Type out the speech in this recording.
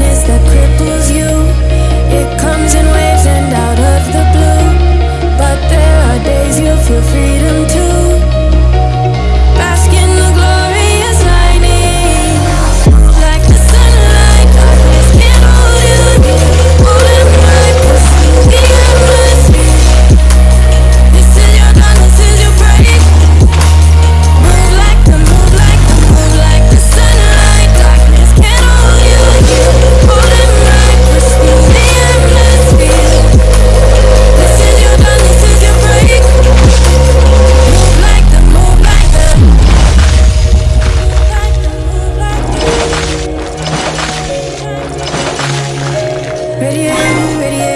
that cripples you. It comes in waves and out of the blue. But there are days you feel freedom too. Ready? Ready?